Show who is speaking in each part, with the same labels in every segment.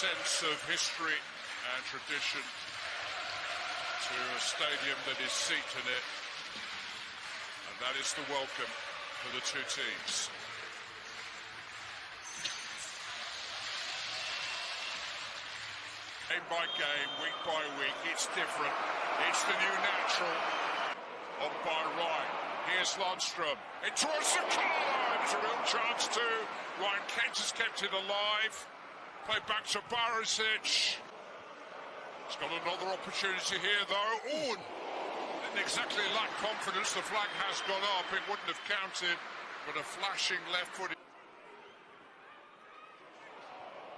Speaker 1: sense of history and tradition to a stadium that is seat in it. And that is the welcome for the two teams. Game by game, week by week, it's different. It's the new natural. On by right. Here's Lundstram. It towards Sakala. There's a real chance too. Ryan Kent has kept it alive. Play back to Barisic. He's got another opportunity here though. Oh, didn't exactly lack confidence. The flag has gone up. It wouldn't have counted, but a flashing left foot.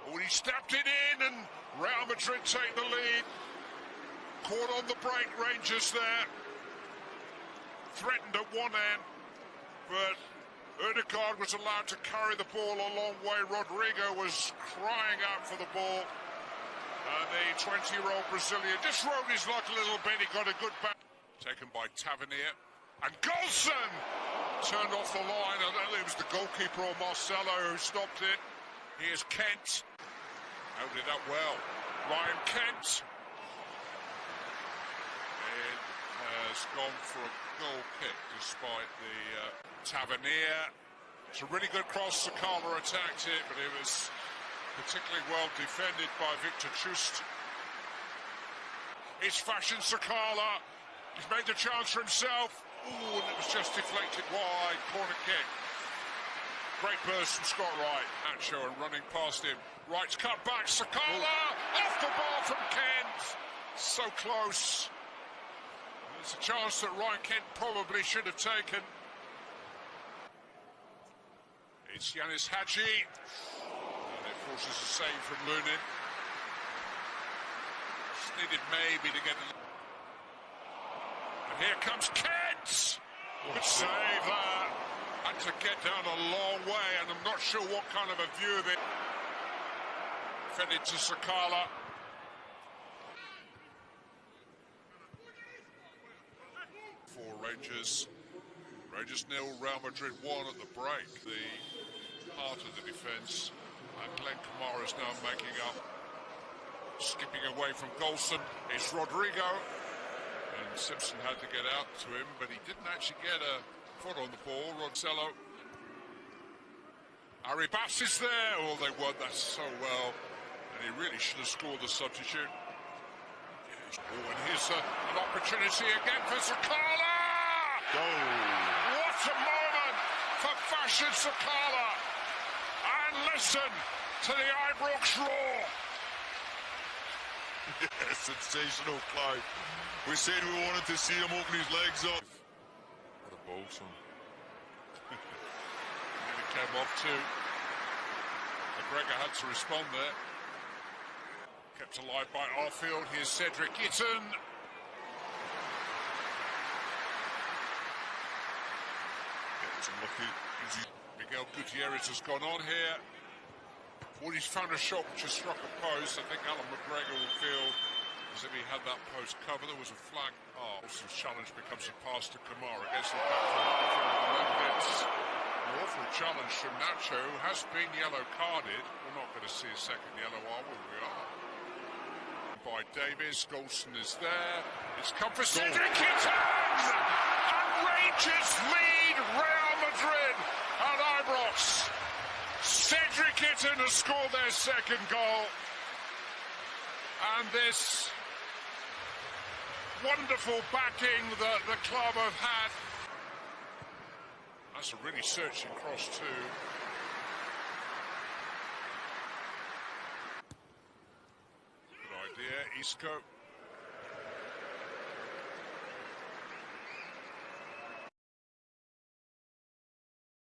Speaker 1: Oh, he stepped it in and Real Madrid take the lead. Caught on the break, Rangers there. Threatened at one end, but Odegaard was allowed to carry the ball a long way. Rodrygo was crying out for the ball. And the 20-year-old Brazilian just rode his luck a little bit. He got a good back. Taken by Tavernier. And Goldson turned off the line. I don't know it was the goalkeeper or Marcelo who stopped it. Here's Kent. Held it up well. Ryan Kent. It has gone for a goal kick despite the uh, Tavernier. It's a really good cross. Sakala attacked it, but it was particularly well defended by Victor Chust. It's fashion Sakala. He's made the chance for himself. Ooh, and it was just deflected wide. Corner kick. Great burst from Scott Wright. Nacho and running past him. Wright's cut back. Sakala off the ball from Kent. So close. It's a chance that Ryan Kent probably should have taken. It's Ianis Hagi. And it forces a save from Lunin. Just needed maybe to get the... And here comes Kent! Good save there. Had to get down a long way, and I'm not sure what kind of a view of it. Fed it to Sakala. For Rangers. Rangers nil, Real Madrid one at the break. The heart of the defence. And Glenn Kamara is now making up. Skipping away from Goldson is Rodrygo. And Simpson had to get out to him, but he didn't actually get a foot on the ball, Roncello. Arribas is there. Oh, they won that so well. And he really should have scored the substitute. Oh, and here's a, an opportunity again for Sakala!
Speaker 2: Goal!
Speaker 1: What a moment for Fashion Sakala! And listen to the Ibrox roar!
Speaker 2: Sensational, Clive. We said we wanted to see him open his legs up.
Speaker 1: What a ball, son. it came off too. McGregor had to respond there. Kept alive by Arfield. Here's Cedric Gets. Miguel Gutierrez has gone on here. Well, he's found a shot which has struck a post. I think Allan McGregor will feel as if he had that post covered. There was a flag. Oh, Wilson's challenge becomes a pass to Kamara against the back from An awful challenge from Nacho, who has been yellow carded. We're not going to see a second yellow, are we? We are. By Davis, Goldson is there. It's come for Cedric! And Rangers lead Real Madrid at Ibrox. Cedric Itten has scored their second goal. And this wonderful backing that the club have had. That's a really searching cross too. Good idea, Isco.